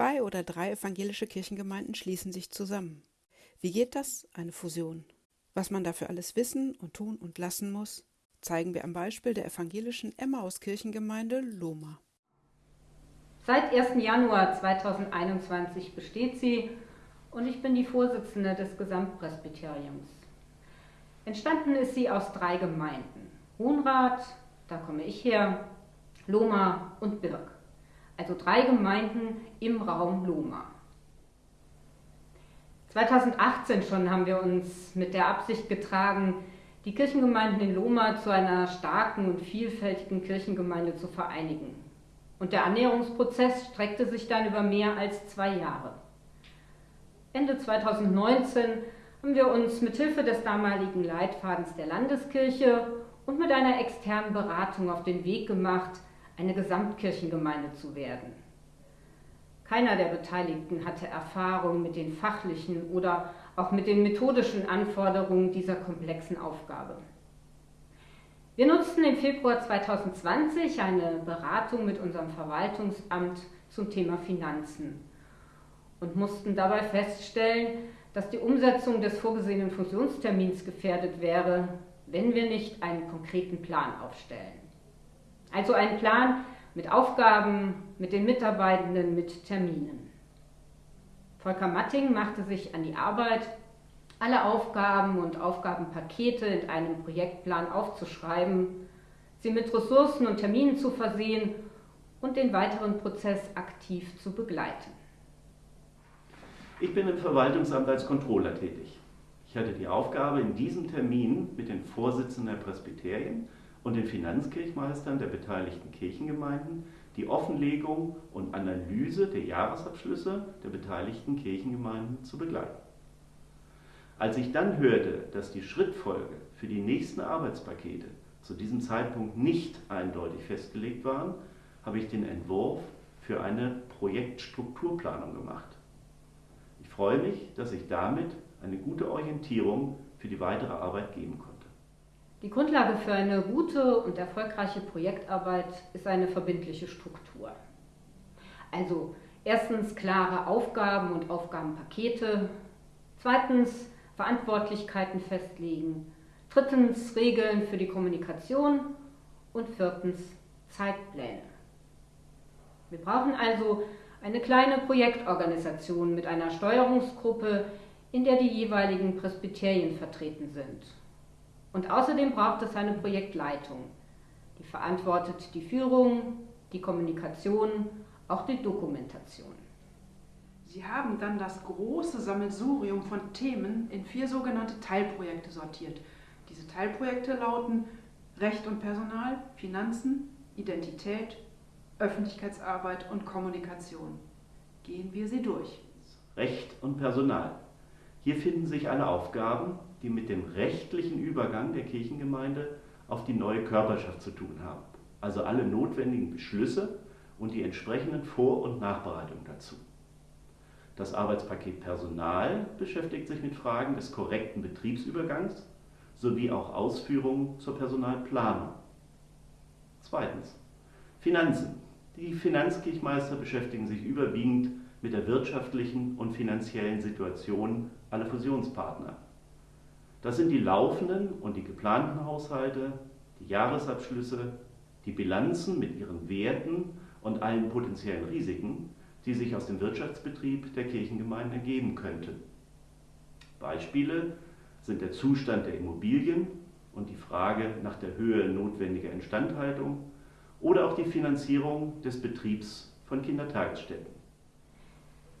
Zwei oder drei evangelische Kirchengemeinden schließen sich zusammen. Wie geht das, eine Fusion? Was man dafür alles wissen und tun und lassen muss, zeigen wir am Beispiel der evangelischen Emmaus-Kirchengemeinde Loma. Seit 1. Januar 2021 besteht sie und ich bin die Vorsitzende des Gesamtpresbyteriums. Entstanden ist sie aus drei Gemeinden. Hohenrath, da komme ich her, Loma und Birk. Also drei Gemeinden im Raum Loma. 2018 schon haben wir uns mit der Absicht getragen, die Kirchengemeinden in Loma zu einer starken und vielfältigen Kirchengemeinde zu vereinigen. Und der Annäherungsprozess streckte sich dann über mehr als zwei Jahre. Ende 2019 haben wir uns mit Hilfe des damaligen Leitfadens der Landeskirche und mit einer externen Beratung auf den Weg gemacht, eine Gesamtkirchengemeinde zu werden. Keiner der Beteiligten hatte Erfahrung mit den fachlichen oder auch mit den methodischen Anforderungen dieser komplexen Aufgabe. Wir nutzten im Februar 2020 eine Beratung mit unserem Verwaltungsamt zum Thema Finanzen und mussten dabei feststellen, dass die Umsetzung des vorgesehenen Fusionstermins gefährdet wäre, wenn wir nicht einen konkreten Plan aufstellen. Also einen Plan mit Aufgaben, mit den Mitarbeitenden, mit Terminen. Volker Matting machte sich an die Arbeit, alle Aufgaben und Aufgabenpakete in einem Projektplan aufzuschreiben, sie mit Ressourcen und Terminen zu versehen und den weiteren Prozess aktiv zu begleiten. Ich bin im Verwaltungsamt als Controller tätig. Ich hatte die Aufgabe, in diesem Termin mit den Vorsitzenden der Presbyterien und den Finanzkirchmeistern der beteiligten Kirchengemeinden die Offenlegung und Analyse der Jahresabschlüsse der beteiligten Kirchengemeinden zu begleiten. Als ich dann hörte, dass die Schrittfolge für die nächsten Arbeitspakete zu diesem Zeitpunkt nicht eindeutig festgelegt waren, habe ich den Entwurf für eine Projektstrukturplanung gemacht. Ich freue mich, dass ich damit eine gute Orientierung für die weitere Arbeit geben konnte. Die Grundlage für eine gute und erfolgreiche Projektarbeit ist eine verbindliche Struktur. Also erstens klare Aufgaben und Aufgabenpakete, zweitens Verantwortlichkeiten festlegen, drittens Regeln für die Kommunikation und viertens Zeitpläne. Wir brauchen also eine kleine Projektorganisation mit einer Steuerungsgruppe, in der die jeweiligen Presbyterien vertreten sind und außerdem braucht es eine Projektleitung. Die verantwortet die Führung, die Kommunikation, auch die Dokumentation. Sie haben dann das große Sammelsurium von Themen in vier sogenannte Teilprojekte sortiert. Diese Teilprojekte lauten Recht und Personal, Finanzen, Identität, Öffentlichkeitsarbeit und Kommunikation. Gehen wir sie durch. Recht und Personal. Hier finden sich alle Aufgaben, die mit dem rechtlichen Übergang der Kirchengemeinde auf die neue Körperschaft zu tun haben. Also alle notwendigen Beschlüsse und die entsprechenden Vor- und Nachbereitungen dazu. Das Arbeitspaket Personal beschäftigt sich mit Fragen des korrekten Betriebsübergangs sowie auch Ausführungen zur Personalplanung. Zweitens. Finanzen. Die Finanzkirchmeister beschäftigen sich überwiegend mit der wirtschaftlichen und finanziellen Situation aller Fusionspartner. Das sind die laufenden und die geplanten Haushalte, die Jahresabschlüsse, die Bilanzen mit ihren Werten und allen potenziellen Risiken, die sich aus dem Wirtschaftsbetrieb der Kirchengemeinden ergeben könnten. Beispiele sind der Zustand der Immobilien und die Frage nach der Höhe notwendiger Instandhaltung oder auch die Finanzierung des Betriebs von Kindertagesstätten.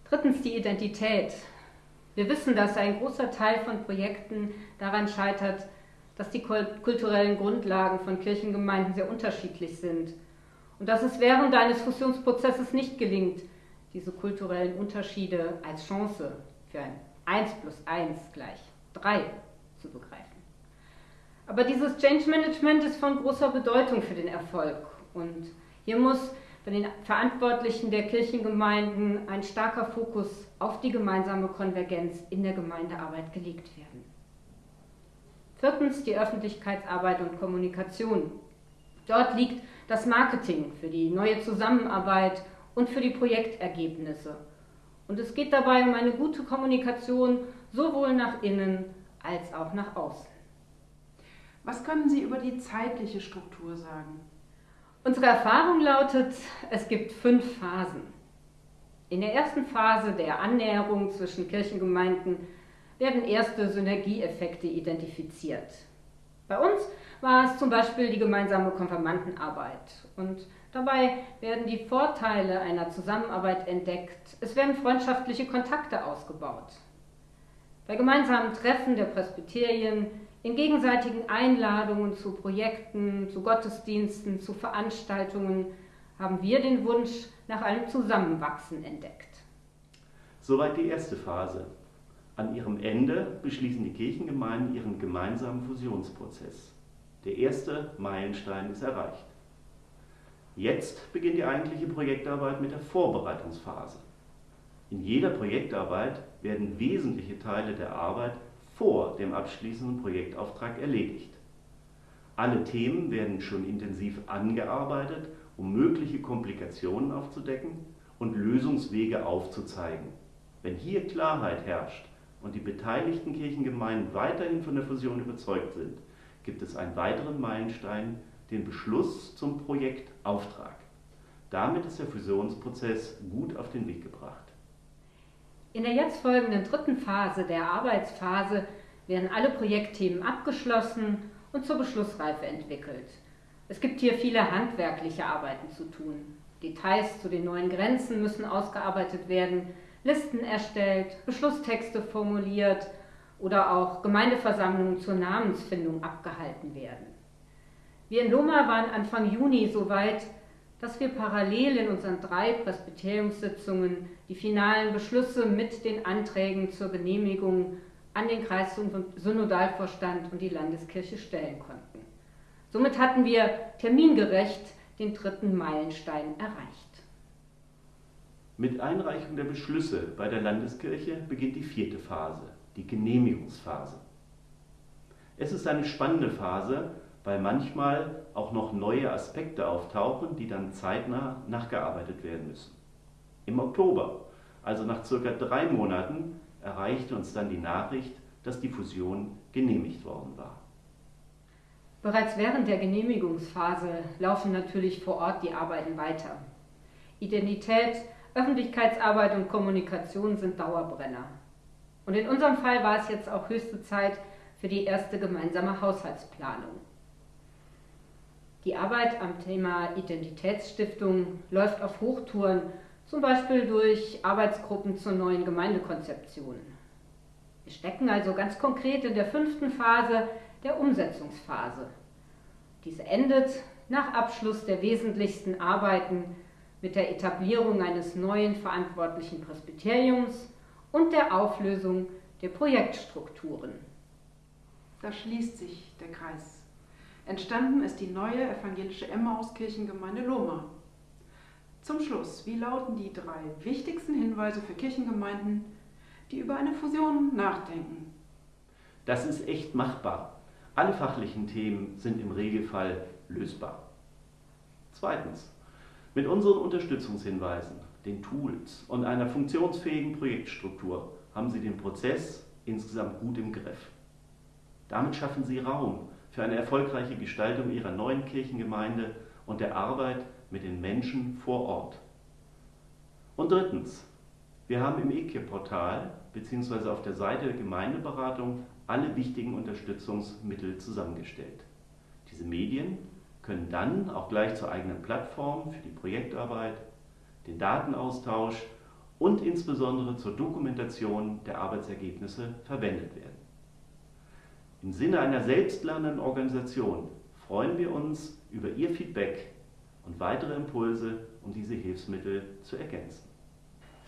Drittens die Identität. Wir wissen, dass ein großer Teil von Projekten daran scheitert, dass die kulturellen Grundlagen von Kirchengemeinden sehr unterschiedlich sind und dass es während eines Fusionsprozesses nicht gelingt, diese kulturellen Unterschiede als Chance für ein 1 plus 1 gleich 3 zu begreifen. Aber dieses Change Management ist von großer Bedeutung für den Erfolg und hier muss bei den Verantwortlichen der Kirchengemeinden ein starker Fokus auf die gemeinsame Konvergenz in der Gemeindearbeit gelegt werden. Viertens die Öffentlichkeitsarbeit und Kommunikation. Dort liegt das Marketing für die neue Zusammenarbeit und für die Projektergebnisse. Und es geht dabei um eine gute Kommunikation sowohl nach innen als auch nach außen. Was können Sie über die zeitliche Struktur sagen? Unsere Erfahrung lautet, es gibt fünf Phasen. In der ersten Phase der Annäherung zwischen Kirchengemeinden werden erste Synergieeffekte identifiziert. Bei uns war es zum Beispiel die gemeinsame Konfirmandenarbeit und dabei werden die Vorteile einer Zusammenarbeit entdeckt. Es werden freundschaftliche Kontakte ausgebaut. Bei gemeinsamen Treffen der Presbyterien, in gegenseitigen Einladungen zu Projekten, zu Gottesdiensten, zu Veranstaltungen haben wir den Wunsch nach einem Zusammenwachsen entdeckt. Soweit die erste Phase. An ihrem Ende beschließen die Kirchengemeinden ihren gemeinsamen Fusionsprozess. Der erste Meilenstein ist erreicht. Jetzt beginnt die eigentliche Projektarbeit mit der Vorbereitungsphase. In jeder Projektarbeit werden wesentliche Teile der Arbeit vor dem abschließenden Projektauftrag erledigt. Alle Themen werden schon intensiv angearbeitet, um mögliche Komplikationen aufzudecken und Lösungswege aufzuzeigen. Wenn hier Klarheit herrscht und die beteiligten Kirchengemeinden weiterhin von der Fusion überzeugt sind, gibt es einen weiteren Meilenstein, den Beschluss zum Projektauftrag. Damit ist der Fusionsprozess gut auf den Weg gebracht. In der jetzt folgenden dritten Phase der Arbeitsphase werden alle Projektthemen abgeschlossen und zur Beschlussreife entwickelt. Es gibt hier viele handwerkliche Arbeiten zu tun. Details zu den neuen Grenzen müssen ausgearbeitet werden, Listen erstellt, Beschlusstexte formuliert oder auch Gemeindeversammlungen zur Namensfindung abgehalten werden. Wir in Loma waren Anfang Juni so weit, dass wir parallel in unseren drei Presbyteriumssitzungen die finalen Beschlüsse mit den Anträgen zur Genehmigung an den Kreissynodalvorstand und die Landeskirche stellen konnten. Somit hatten wir termingerecht den dritten Meilenstein erreicht. Mit Einreichung der Beschlüsse bei der Landeskirche beginnt die vierte Phase, die Genehmigungsphase. Es ist eine spannende Phase, weil manchmal auch noch neue Aspekte auftauchen, die dann zeitnah nachgearbeitet werden müssen. Im Oktober, also nach circa drei Monaten, erreichte uns dann die Nachricht, dass die Fusion genehmigt worden war. Bereits während der Genehmigungsphase laufen natürlich vor Ort die Arbeiten weiter. Identität, Öffentlichkeitsarbeit und Kommunikation sind Dauerbrenner. Und in unserem Fall war es jetzt auch höchste Zeit für die erste gemeinsame Haushaltsplanung. Die Arbeit am Thema Identitätsstiftung läuft auf Hochtouren, zum Beispiel durch Arbeitsgruppen zur neuen Gemeindekonzeption. Wir stecken also ganz konkret in der fünften Phase der Umsetzungsphase. Diese endet nach Abschluss der wesentlichsten Arbeiten mit der Etablierung eines neuen verantwortlichen Presbyteriums und der Auflösung der Projektstrukturen. Da schließt sich der Kreis. Entstanden ist die neue evangelische Emmaus-Kirchengemeinde Loma. Zum Schluss, wie lauten die drei wichtigsten Hinweise für Kirchengemeinden, die über eine Fusion nachdenken? Das ist echt machbar. Alle fachlichen Themen sind im Regelfall lösbar. Zweitens, mit unseren Unterstützungshinweisen, den Tools und einer funktionsfähigen Projektstruktur haben Sie den Prozess insgesamt gut im Griff. Damit schaffen Sie Raum für eine erfolgreiche Gestaltung ihrer neuen Kirchengemeinde und der Arbeit mit den Menschen vor Ort. Und drittens, wir haben im EKIR-Portal bzw. auf der Seite der Gemeindeberatung alle wichtigen Unterstützungsmittel zusammengestellt. Diese Medien können dann auch gleich zur eigenen Plattform für die Projektarbeit, den Datenaustausch und insbesondere zur Dokumentation der Arbeitsergebnisse verwendet werden. Im Sinne einer selbstlernenden Organisation freuen wir uns über Ihr Feedback und weitere Impulse, um diese Hilfsmittel zu ergänzen.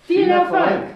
Viel Erfolg!